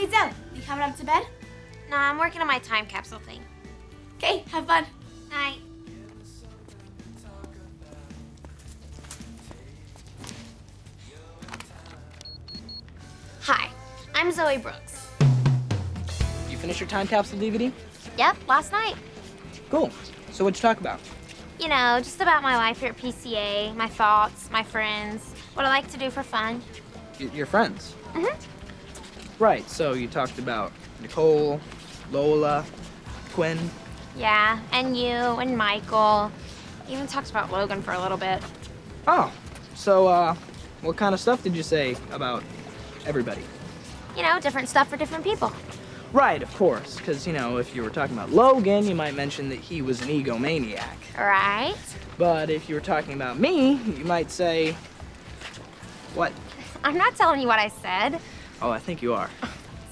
Hey, Zoey, you coming up to bed? No, I'm working on my time capsule thing. Okay, have fun. Night. Hi, I'm Zoey Brooks. You finished your time capsule DVD? Yep, last night. Cool. So what'd you talk about? You know, just about my life here at PCA, my thoughts, my friends, what I like to do for fun. Y- your friends. Mhm. Right. So you talked about Nicole, Lola, Quinn. Yeah, and you and Michael. Even talked about Logan for a little bit. Oh. So uh, what kind of stuff did you say about everybody? You know, different stuff for different people. Right, of course. Because you know, if you were talking about Logan, you might mention that he was an egomaniac. Right? But if you were talking about me, you might say, what? I'm not telling you what I said. Oh, I think you are.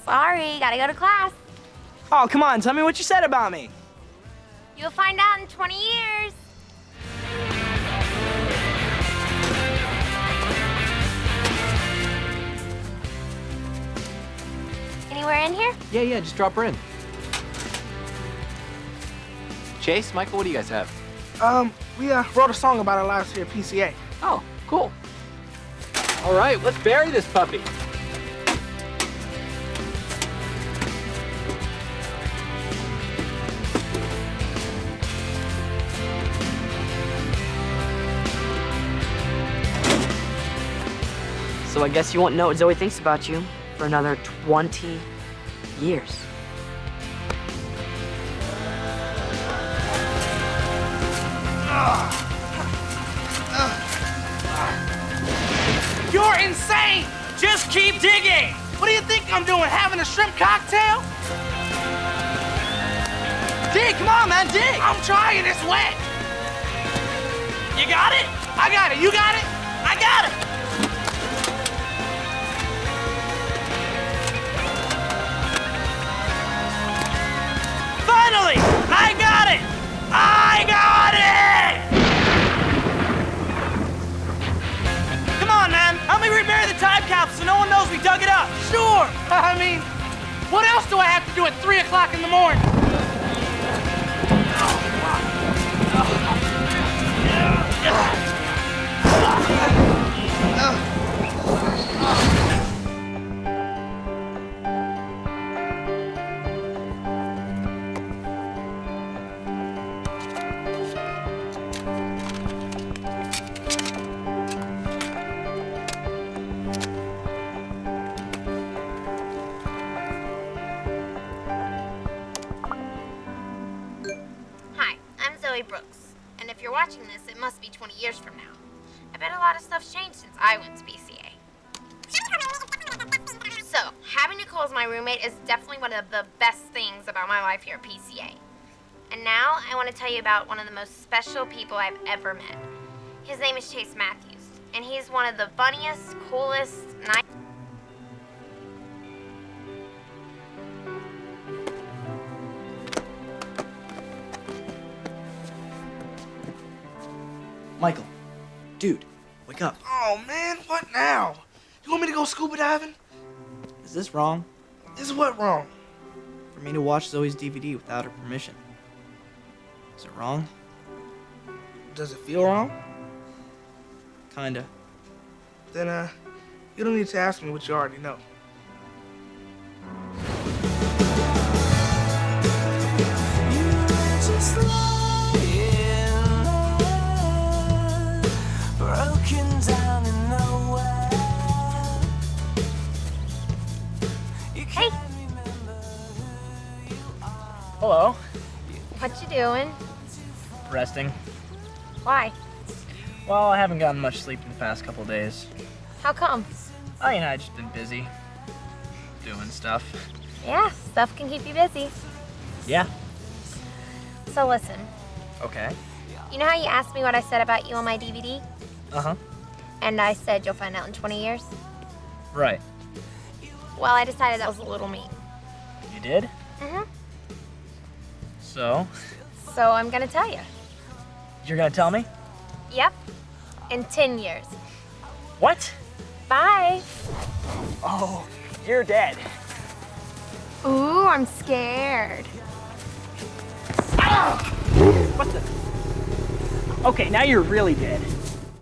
Sorry, gotta go to class. Oh, come on, tell me what you said about me. You'll find out in 20 years. Anywhere in here? Yeah, yeah, just drop her in. Chase, Michael, what do you guys have? Um, we uh, wrote a song about our lives here at PCA. Oh, cool. All right, let's bury this puppy. So I guess you won't know what Zoey thinks about you for another 20 years. You're insane! Just keep digging! What do you think I'm doing, having a shrimp cocktail? Dig, come on, man, dig! I'm trying, it's wet! You got it? I got it, you got it? I got it! So no one knows we dug it up. Sure. I mean, what else do I have to do at 3 o'clock in the morning? Brooks. And if you're watching this, it must be 20 years from now. I bet a lot of stuff's changed since I went to PCA. So, having Nicole as my roommate is definitely one of the best things about my life here at PCA. And now I want to tell you about one of the most special people I've ever met. His name is Chase Matthews, and he's one of the funniest, coolest, nice. Michael, dude, wake up. Oh, man, what now? You want me to go scuba diving? Is this wrong? Is what wrong? For me to watch Zoey's DVD without her permission? Is it wrong? Does it feel wrong? Kinda. Then, uh, you don't need to ask me what you already know. Hello. what you doing? Resting. Why? Well, I haven't gotten much sleep in the past couple days. How come? Oh, you know, I've just been busy. Doing stuff. Yeah, stuff can keep you busy. Yeah. So listen, Okay. you know how you asked me what I said about you on my DVD? Uh-huh. And I said you'll find out in 20 years? Right. Well, I decided that was a little mean. You did? Mm-hmm. So, So I'm gonna tell you. you're gonna tell me? Yep. In 10 years. What? Bye. Oh, you're dead. Ooh, I'm scared. Ah! What the? Okay, now you're really dead.